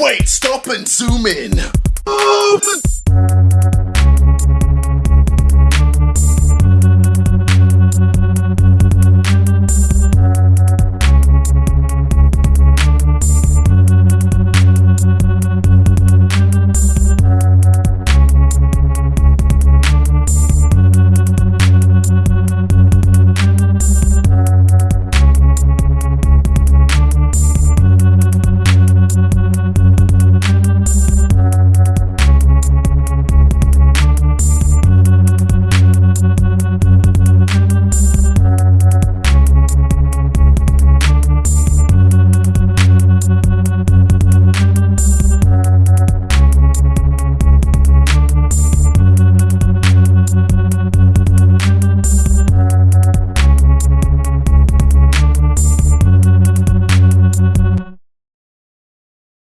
Wait, stop and zoom in.